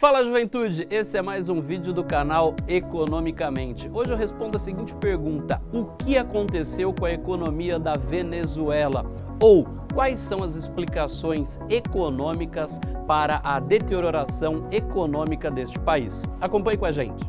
Fala juventude, esse é mais um vídeo do canal Economicamente. Hoje eu respondo a seguinte pergunta, o que aconteceu com a economia da Venezuela? Ou quais são as explicações econômicas para a deterioração econômica deste país? Acompanhe com a gente.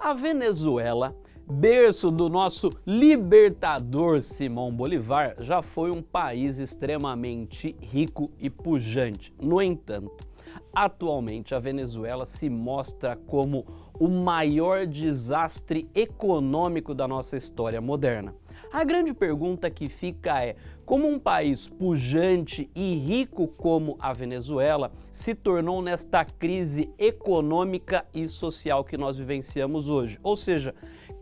A Venezuela berço do nosso libertador Simão Bolivar, já foi um país extremamente rico e pujante. No entanto, atualmente a Venezuela se mostra como o maior desastre econômico da nossa história moderna. A grande pergunta que fica é, como um país pujante e rico como a Venezuela se tornou nesta crise econômica e social que nós vivenciamos hoje? Ou seja,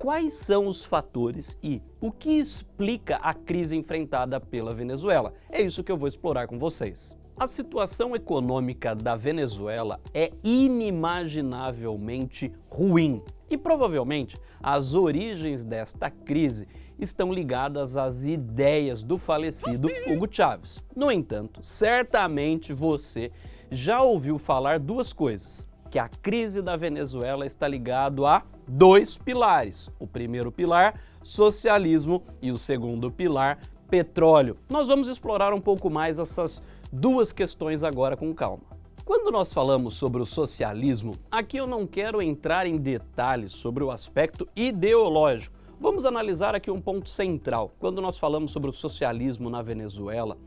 quais são os fatores e o que explica a crise enfrentada pela Venezuela? É isso que eu vou explorar com vocês. A situação econômica da Venezuela é inimaginavelmente ruim e provavelmente as origens desta crise estão ligadas às ideias do falecido Hugo Chávez. No entanto, certamente você já ouviu falar duas coisas, que a crise da Venezuela está ligado a dois pilares. O primeiro pilar, socialismo, e o segundo pilar, petróleo. Nós vamos explorar um pouco mais essas duas questões agora com calma. Quando nós falamos sobre o socialismo, aqui eu não quero entrar em detalhes sobre o aspecto ideológico. Vamos analisar aqui um ponto central. Quando nós falamos sobre o socialismo na Venezuela,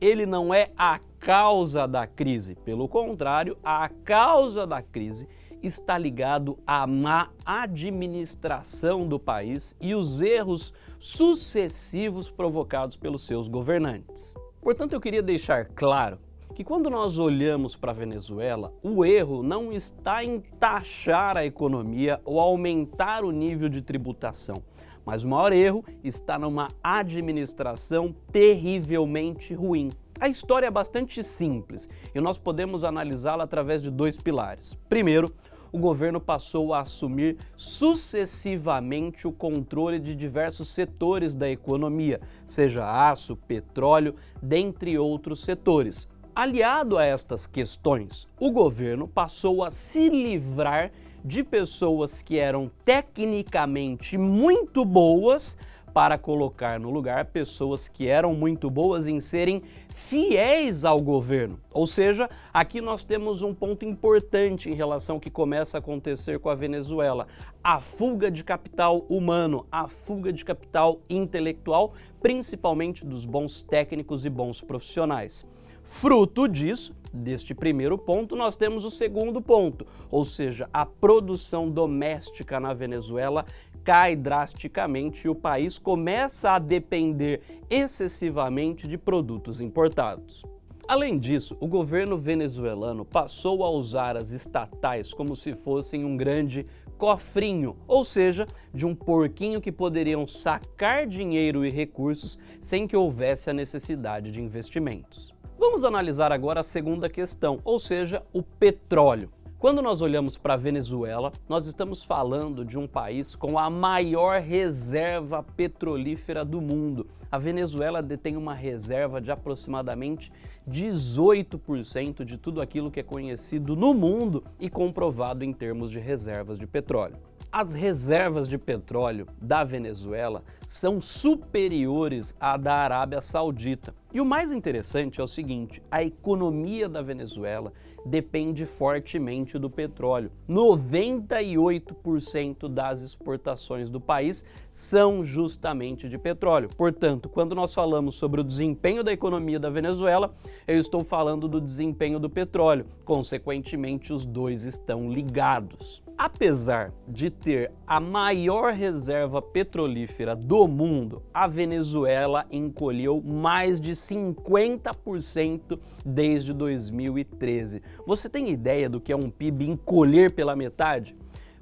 ele não é a causa da crise. Pelo contrário, a causa da crise está ligado à má administração do país e os erros sucessivos provocados pelos seus governantes. Portanto, eu queria deixar claro que quando nós olhamos para a Venezuela, o erro não está em taxar a economia ou aumentar o nível de tributação, mas o maior erro está numa administração terrivelmente ruim. A história é bastante simples e nós podemos analisá-la através de dois pilares. Primeiro, o governo passou a assumir sucessivamente o controle de diversos setores da economia, seja aço, petróleo, dentre outros setores. Aliado a estas questões, o governo passou a se livrar de pessoas que eram tecnicamente muito boas para colocar no lugar pessoas que eram muito boas em serem fiéis ao governo. Ou seja, aqui nós temos um ponto importante em relação ao que começa a acontecer com a Venezuela. A fuga de capital humano, a fuga de capital intelectual, principalmente dos bons técnicos e bons profissionais. Fruto disso, deste primeiro ponto, nós temos o segundo ponto, ou seja, a produção doméstica na Venezuela cai drasticamente e o país começa a depender excessivamente de produtos importados. Além disso, o governo venezuelano passou a usar as estatais como se fossem um grande cofrinho, ou seja, de um porquinho que poderiam sacar dinheiro e recursos sem que houvesse a necessidade de investimentos. Vamos analisar agora a segunda questão, ou seja, o petróleo. Quando nós olhamos para a Venezuela, nós estamos falando de um país com a maior reserva petrolífera do mundo. A Venezuela detém uma reserva de aproximadamente 18% de tudo aquilo que é conhecido no mundo e comprovado em termos de reservas de petróleo. As reservas de petróleo da Venezuela são superiores à da Arábia Saudita. E o mais interessante é o seguinte, a economia da Venezuela depende fortemente do petróleo. 98% das exportações do país são justamente de petróleo. Portanto, quando nós falamos sobre o desempenho da economia da Venezuela, eu estou falando do desempenho do petróleo. Consequentemente, os dois estão ligados. Apesar de ter a maior reserva petrolífera do mundo, a Venezuela encolheu mais de 50% desde 2013. Você tem ideia do que é um PIB encolher pela metade?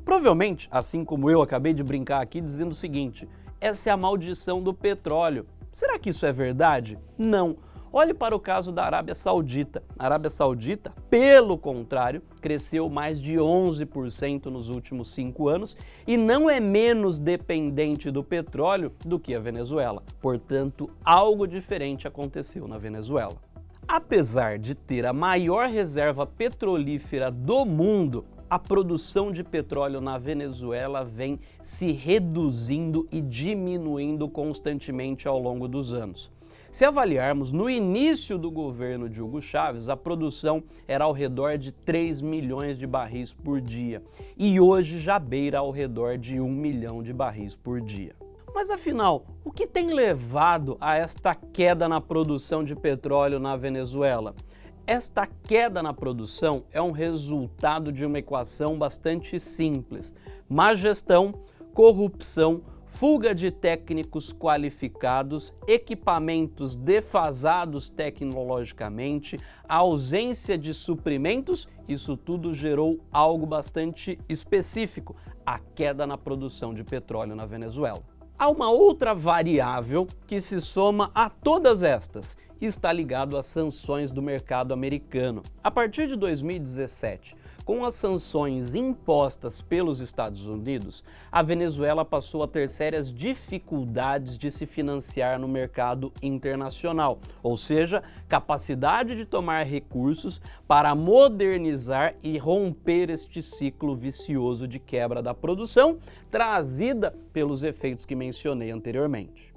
Provavelmente, assim como eu acabei de brincar aqui dizendo o seguinte, essa é a maldição do petróleo. Será que isso é verdade? Não. Olhe para o caso da Arábia Saudita. A Arábia Saudita, pelo contrário, cresceu mais de 11% nos últimos cinco anos e não é menos dependente do petróleo do que a Venezuela. Portanto, algo diferente aconteceu na Venezuela. Apesar de ter a maior reserva petrolífera do mundo, a produção de petróleo na Venezuela vem se reduzindo e diminuindo constantemente ao longo dos anos. Se avaliarmos, no início do governo de Hugo Chávez, a produção era ao redor de 3 milhões de barris por dia e hoje já beira ao redor de 1 milhão de barris por dia. Mas afinal, o que tem levado a esta queda na produção de petróleo na Venezuela? Esta queda na produção é um resultado de uma equação bastante simples. Má gestão, corrupção, fuga de técnicos qualificados, equipamentos defasados tecnologicamente, ausência de suprimentos, isso tudo gerou algo bastante específico, a queda na produção de petróleo na Venezuela. Há uma outra variável que se soma a todas estas e está ligado às sanções do mercado americano. A partir de 2017, com as sanções impostas pelos Estados Unidos, a Venezuela passou a ter sérias dificuldades de se financiar no mercado internacional, ou seja, capacidade de tomar recursos para modernizar e romper este ciclo vicioso de quebra da produção trazida pelos efeitos que mencionei anteriormente.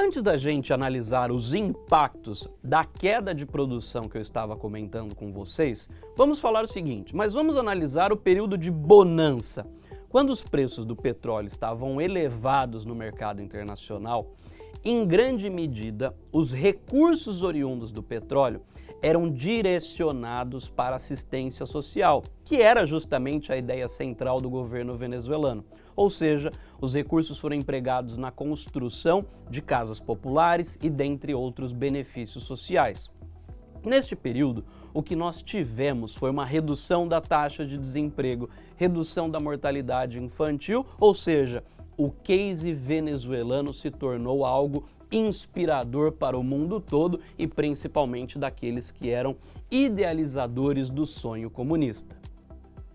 Antes da gente analisar os impactos da queda de produção que eu estava comentando com vocês, vamos falar o seguinte, mas vamos analisar o período de bonança. Quando os preços do petróleo estavam elevados no mercado internacional, em grande medida, os recursos oriundos do petróleo eram direcionados para assistência social, que era justamente a ideia central do governo venezuelano. Ou seja, os recursos foram empregados na construção de casas populares e dentre outros benefícios sociais. Neste período, o que nós tivemos foi uma redução da taxa de desemprego, redução da mortalidade infantil, ou seja, o case venezuelano se tornou algo inspirador para o mundo todo e principalmente daqueles que eram idealizadores do sonho comunista.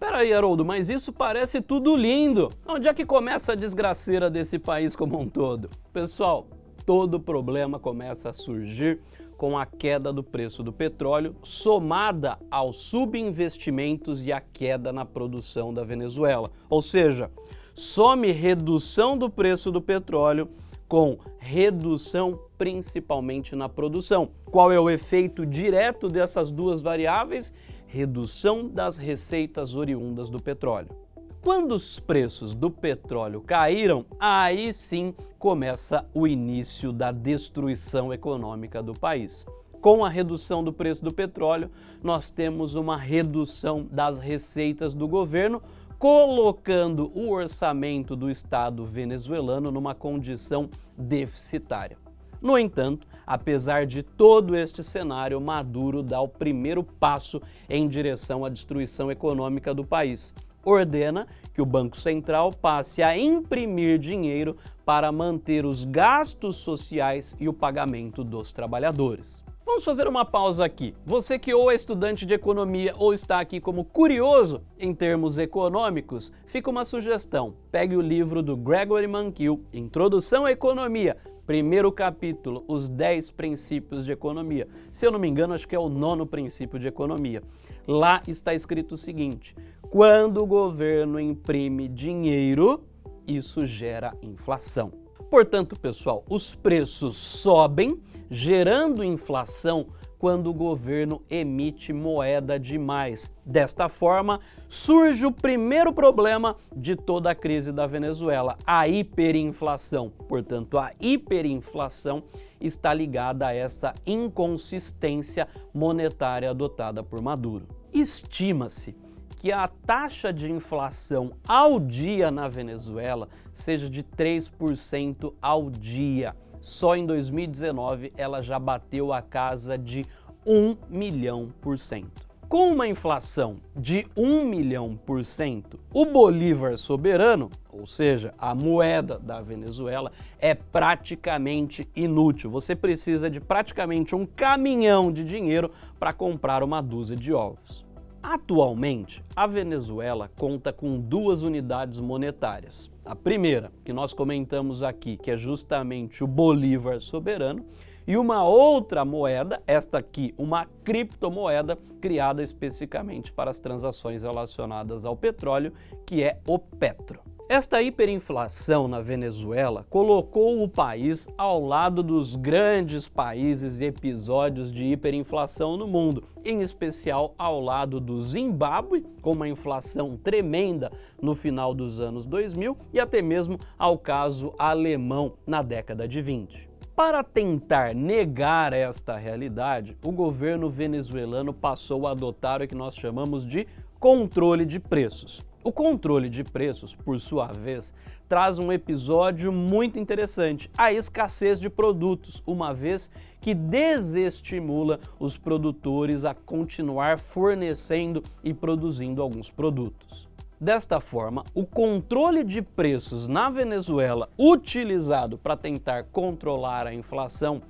Peraí, Haroldo, mas isso parece tudo lindo. Onde é que começa a desgraceira desse país como um todo? Pessoal, todo problema começa a surgir com a queda do preço do petróleo, somada aos subinvestimentos e a queda na produção da Venezuela. Ou seja, some redução do preço do petróleo com redução principalmente na produção. Qual é o efeito direto dessas duas variáveis? Redução das receitas oriundas do petróleo. Quando os preços do petróleo caíram, aí sim começa o início da destruição econômica do país. Com a redução do preço do petróleo, nós temos uma redução das receitas do governo, colocando o orçamento do Estado venezuelano numa condição deficitária. No entanto, apesar de todo este cenário, Maduro dá o primeiro passo em direção à destruição econômica do país. Ordena que o Banco Central passe a imprimir dinheiro para manter os gastos sociais e o pagamento dos trabalhadores. Vamos fazer uma pausa aqui. Você que ou é estudante de economia ou está aqui como curioso em termos econômicos, fica uma sugestão. Pegue o livro do Gregory Mankiw, Introdução à Economia, primeiro capítulo, os 10 princípios de economia. Se eu não me engano, acho que é o nono princípio de economia. Lá está escrito o seguinte, quando o governo imprime dinheiro, isso gera inflação. Portanto, pessoal, os preços sobem, gerando inflação quando o governo emite moeda demais. Desta forma, surge o primeiro problema de toda a crise da Venezuela, a hiperinflação. Portanto, a hiperinflação está ligada a essa inconsistência monetária adotada por Maduro. Estima-se que a taxa de inflação ao dia na Venezuela seja de 3% ao dia. Só em 2019 ela já bateu a casa de 1 milhão por cento. Com uma inflação de 1 milhão por cento, o Bolívar soberano, ou seja, a moeda da Venezuela, é praticamente inútil. Você precisa de praticamente um caminhão de dinheiro para comprar uma dúzia de ovos. Atualmente, a Venezuela conta com duas unidades monetárias. A primeira, que nós comentamos aqui, que é justamente o Bolívar soberano, e uma outra moeda, esta aqui, uma criptomoeda criada especificamente para as transações relacionadas ao petróleo, que é o Petro. Esta hiperinflação na Venezuela colocou o país ao lado dos grandes países e episódios de hiperinflação no mundo, em especial ao lado do Zimbábue, com uma inflação tremenda no final dos anos 2000, e até mesmo ao caso alemão na década de 20. Para tentar negar esta realidade, o governo venezuelano passou a adotar o que nós chamamos de controle de preços. O controle de preços, por sua vez, traz um episódio muito interessante, a escassez de produtos, uma vez que desestimula os produtores a continuar fornecendo e produzindo alguns produtos. Desta forma, o controle de preços na Venezuela, utilizado para tentar controlar a inflação,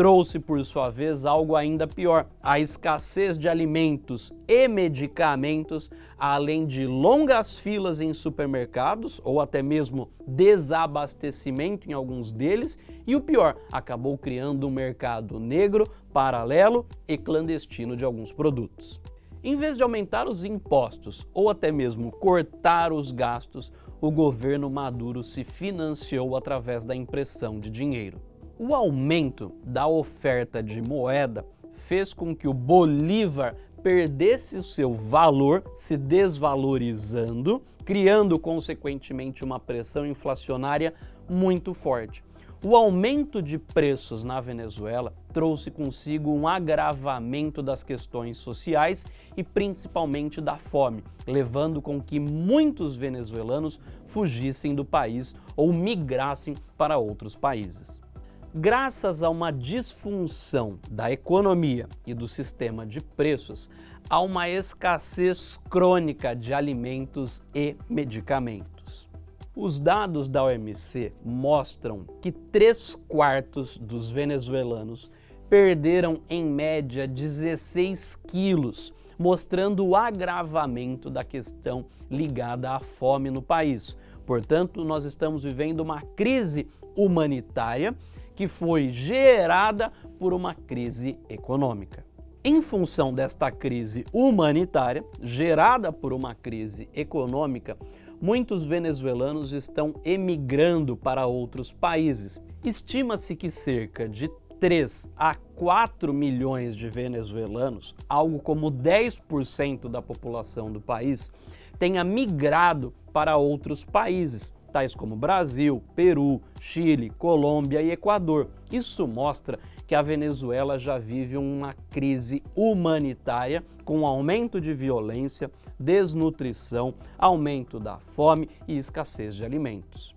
trouxe por sua vez algo ainda pior, a escassez de alimentos e medicamentos, além de longas filas em supermercados ou até mesmo desabastecimento em alguns deles e o pior, acabou criando um mercado negro, paralelo e clandestino de alguns produtos. Em vez de aumentar os impostos ou até mesmo cortar os gastos, o governo Maduro se financiou através da impressão de dinheiro. O aumento da oferta de moeda fez com que o Bolívar perdesse o seu valor, se desvalorizando, criando consequentemente uma pressão inflacionária muito forte. O aumento de preços na Venezuela trouxe consigo um agravamento das questões sociais e principalmente da fome, levando com que muitos venezuelanos fugissem do país ou migrassem para outros países. Graças a uma disfunção da economia e do sistema de preços, há uma escassez crônica de alimentos e medicamentos. Os dados da OMC mostram que 3 quartos dos venezuelanos perderam em média 16 quilos, mostrando o agravamento da questão ligada à fome no país. Portanto, nós estamos vivendo uma crise humanitária que foi gerada por uma crise econômica. Em função desta crise humanitária, gerada por uma crise econômica, muitos venezuelanos estão emigrando para outros países. Estima-se que cerca de 3 a 4 milhões de venezuelanos, algo como 10% da população do país, tenha migrado para outros países, tais como Brasil, Peru, Chile, Colômbia e Equador. Isso mostra que a Venezuela já vive uma crise humanitária com aumento de violência, desnutrição, aumento da fome e escassez de alimentos.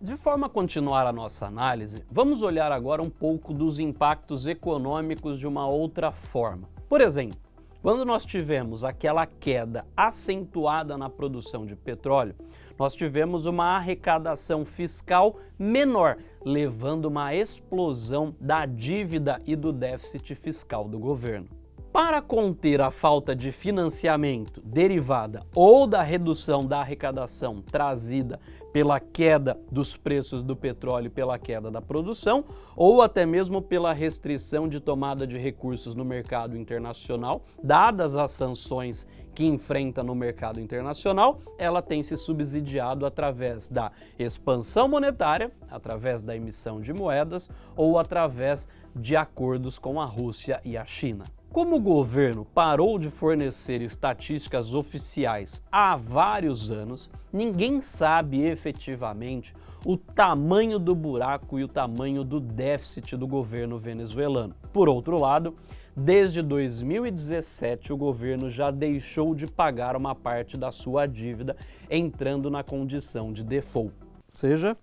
De forma a continuar a nossa análise, vamos olhar agora um pouco dos impactos econômicos de uma outra forma. Por exemplo, quando nós tivemos aquela queda acentuada na produção de petróleo, nós tivemos uma arrecadação fiscal menor, levando uma explosão da dívida e do déficit fiscal do governo. Para conter a falta de financiamento derivada ou da redução da arrecadação trazida pela queda dos preços do petróleo pela queda da produção, ou até mesmo pela restrição de tomada de recursos no mercado internacional, dadas as sanções que enfrenta no mercado internacional, ela tem se subsidiado através da expansão monetária, através da emissão de moedas ou através de acordos com a Rússia e a China. Como o governo parou de fornecer estatísticas oficiais há vários anos, ninguém sabe efetivamente o tamanho do buraco e o tamanho do déficit do governo venezuelano. Por outro lado, desde 2017 o governo já deixou de pagar uma parte da sua dívida, entrando na condição de default. Ou seja,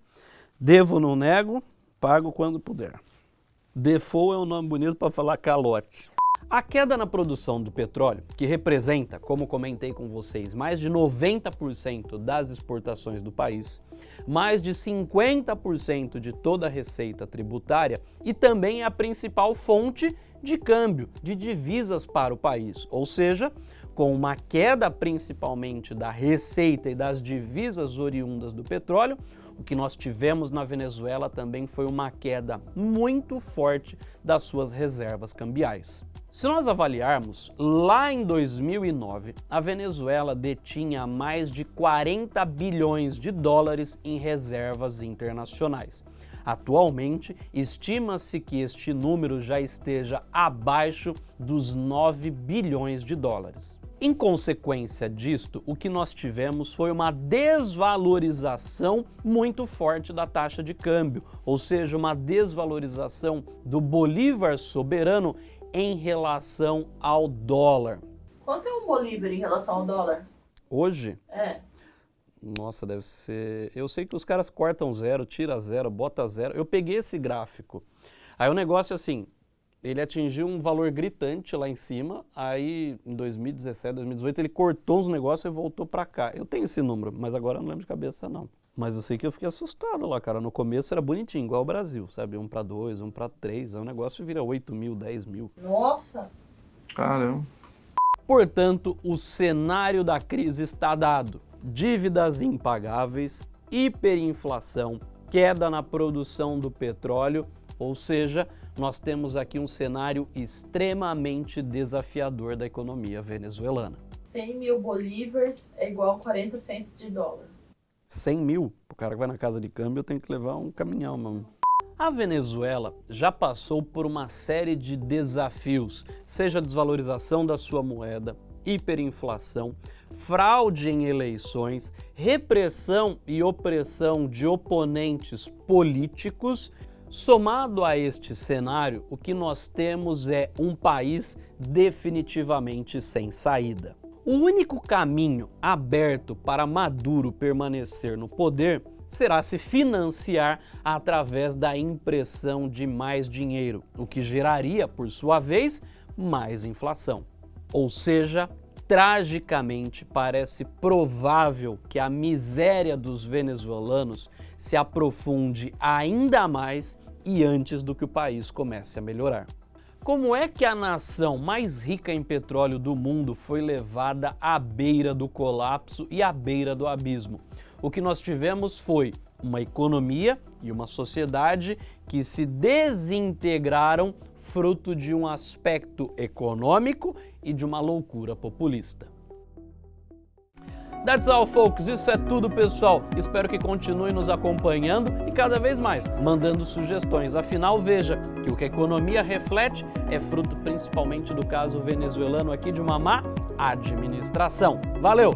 devo não nego, pago quando puder. Default é um nome bonito para falar calote. A queda na produção do petróleo, que representa, como comentei com vocês, mais de 90% das exportações do país, mais de 50% de toda a receita tributária e também é a principal fonte de câmbio, de divisas para o país, ou seja, com uma queda principalmente da receita e das divisas oriundas do petróleo, o que nós tivemos na Venezuela também foi uma queda muito forte das suas reservas cambiais. Se nós avaliarmos, lá em 2009, a Venezuela detinha mais de 40 bilhões de dólares em reservas internacionais. Atualmente, estima-se que este número já esteja abaixo dos 9 bilhões de dólares. Em consequência disto, o que nós tivemos foi uma desvalorização muito forte da taxa de câmbio, ou seja, uma desvalorização do bolívar soberano em relação ao dólar. Quanto é um bolívar em relação ao dólar? Hoje? É. Nossa, deve ser... Eu sei que os caras cortam zero, tira zero, bota zero. Eu peguei esse gráfico. Aí o negócio é assim, ele atingiu um valor gritante lá em cima, aí em 2017, 2018 ele cortou os negócios e voltou para cá. Eu tenho esse número, mas agora eu não lembro de cabeça não. Mas eu sei que eu fiquei assustado lá, cara. No começo era bonitinho, igual o Brasil, sabe? Um para dois, um para três. Aí o negócio vira 8 mil, 10 mil. Nossa! Caramba. Portanto, o cenário da crise está dado. Dívidas impagáveis, hiperinflação, queda na produção do petróleo, ou seja, nós temos aqui um cenário extremamente desafiador da economia venezuelana. 100 mil bolívares é igual a 40 centos de dólar. 100 mil. O cara que vai na casa de câmbio tem que levar um caminhão, mano. A Venezuela já passou por uma série de desafios, seja a desvalorização da sua moeda, hiperinflação, fraude em eleições, repressão e opressão de oponentes políticos. Somado a este cenário, o que nós temos é um país definitivamente sem saída. O único caminho aberto para Maduro permanecer no poder será se financiar através da impressão de mais dinheiro, o que geraria, por sua vez, mais inflação. Ou seja, tragicamente parece provável que a miséria dos venezuelanos se aprofunde ainda mais e antes do que o país comece a melhorar. Como é que a nação mais rica em petróleo do mundo foi levada à beira do colapso e à beira do abismo? O que nós tivemos foi uma economia e uma sociedade que se desintegraram fruto de um aspecto econômico e de uma loucura populista. That's all, folks. Isso é tudo, pessoal. Espero que continue nos acompanhando cada vez mais mandando sugestões. Afinal, veja que o que a economia reflete é fruto principalmente do caso venezuelano aqui de uma má administração. Valeu!